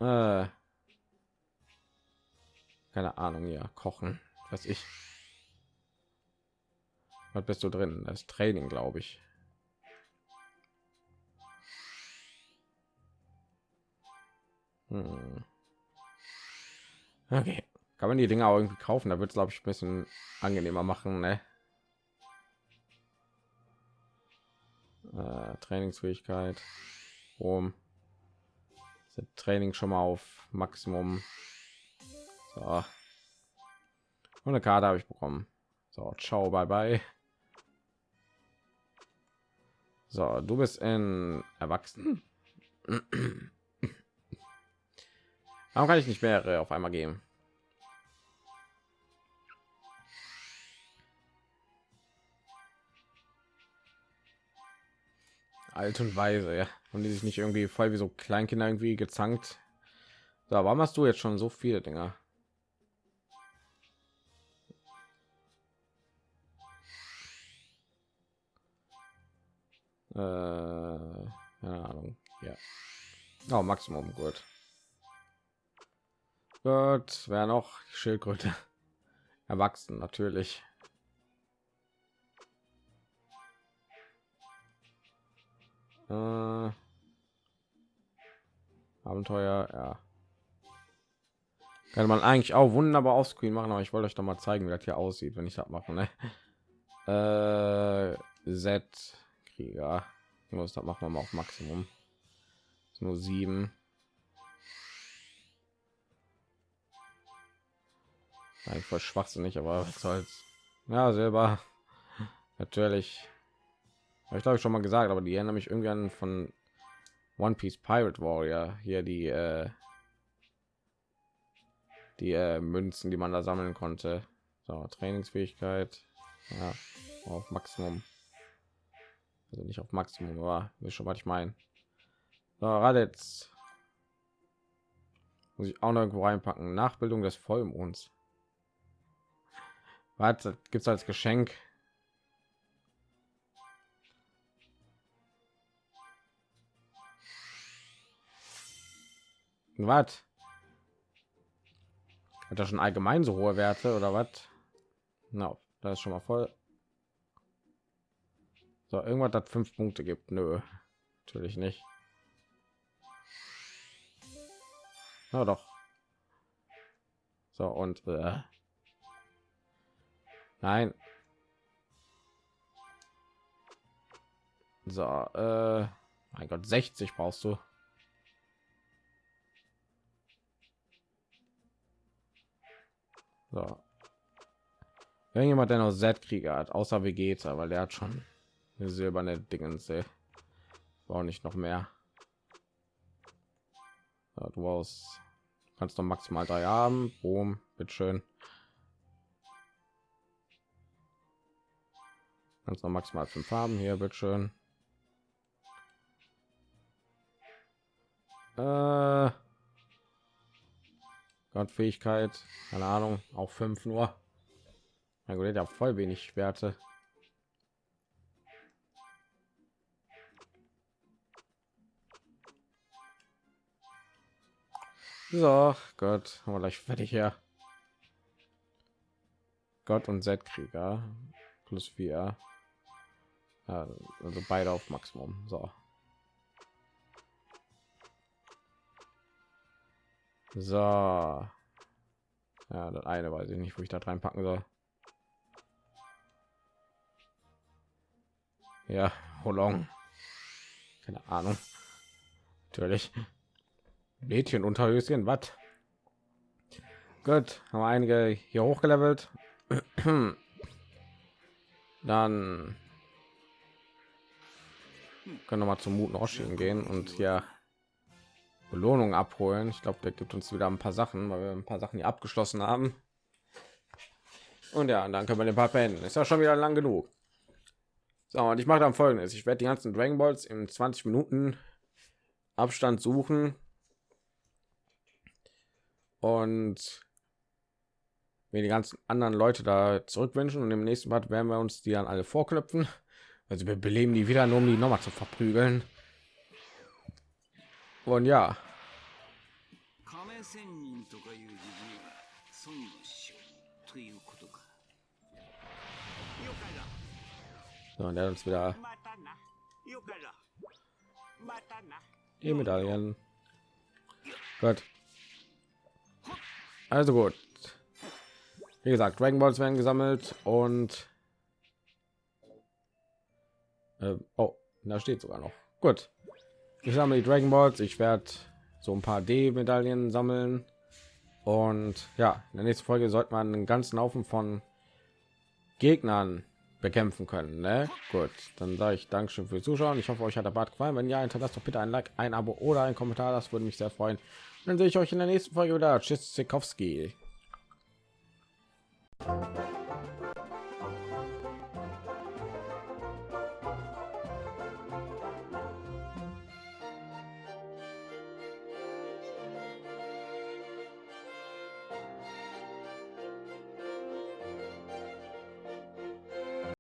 Äh, keine Ahnung, ja, kochen, was ich. Was bist du drin? Das Training, glaube ich. Hm. Okay, kann man die Dinger auch irgendwie kaufen? Da wird es glaube ich ein bisschen angenehmer machen, ne? Äh, Trainingsfähigkeit, um Training schon mal auf Maximum. So. Und eine Karte habe ich bekommen. So, ciao, bye bye. So, du bist in Erwachsenen. Warum kann ich nicht mehrere auf einmal geben? Alt und weise, ja. Und die sich nicht irgendwie voll wie so Kleinkinder irgendwie gezankt. So, warum hast du jetzt schon so viele Dinger? Äh, keine Ahnung. Ja. Oh, Maximum, gut. Gut, wer noch? Schildkröte. Erwachsen, natürlich. Äh, Abenteuer, ja. Kann man eigentlich auch wunderbar auf Screen machen, aber ich wollte euch doch mal zeigen, wie das hier aussieht, wenn ich das mache. Ne? *laughs* Äh, Z Krieger. Muss das machen wir mal auf Maximum. Nur sieben. Eigentlich voll schwachsinnig, aber was soll's. Ja, selber. *laughs* Natürlich. Habe ich glaube ich schon mal gesagt, aber die erinnern mich irgendwie an von One Piece Pirate Warrior. Hier die äh, die äh, Münzen, die man da sammeln konnte. So, Trainingsfähigkeit. Ja, auf Maximum. Also nicht auf Maximum, aber ist schon was ich meine. So, jetzt muss ich auch noch irgendwo reinpacken. Nachbildung des Vollmonds. Was gibt es als Geschenk? Was? Hat er schon allgemein so hohe Werte oder was? Na, no, das ist schon mal voll. So, irgendwas hat fünf Punkte gibt. Nö, natürlich nicht. Na doch. So und äh. nein. So, äh, mein Gott, 60 brauchst du. So. Irgendjemand, der noch Z-Krieger hat, außer Vegeta, weil der hat schon eine silberne Dingens. War nicht noch mehr. Ja, du brauchst, kannst doch maximal drei haben. Boom, bitteschön. Kannst noch maximal fünf haben. Hier, bitteschön. Äh, Gottfähigkeit, keine Ahnung, auch fünf nur. Mein Gott, ja voll wenig Werte. So, Gott, haben wir gleich fertig hier. Gott und Z-Krieger plus vier. Also beide auf Maximum. So. So. Ja, das eine weiß ich nicht, wo ich da reinpacken soll. Ja, Holong. Keine Ahnung. Natürlich. Mädchen Unterhöschen, was? Gut, haben einige hier hochgelevelt. *clears throat* Dann können wir mal zum Muten Oshin gehen und hier Belohnung abholen. Ich glaube, der gibt uns wieder ein paar Sachen, weil wir ein paar Sachen hier abgeschlossen haben. Und ja, dann können wir den Part beenden. Ist ja schon wieder lang genug. So, und ich mache dann folgendes. Ich werde die ganzen Dragon Balls in 20 Minuten Abstand suchen. Und mir die ganzen anderen Leute da zurückwünschen und im nächsten Part werden wir uns die dann alle vorknöpfen. Also wir beleben die wieder, nur um die nochmal zu verprügeln. Und ja. So, und er hat uns wieder die Medaillen. Gut. Also gut. Wie gesagt, Dragon Balls werden gesammelt und äh, oh, da steht sogar noch. Gut. Ich sammle die Dragon Balls. Ich werde so ein paar D-Medaillen sammeln. Und ja, in der nächsten Folge sollte man einen ganzen Haufen von Gegnern bekämpfen können. Ne? Gut, dann sage ich Dankeschön für Zuschauen. Ich hoffe, euch hat der Bart gefallen. Wenn ja, hinterlasst doch bitte ein Like, ein Abo oder ein Kommentar. Das würde mich sehr freuen. Dann sehe ich euch in der nächsten Folge wieder. Tschüss, Zikowski.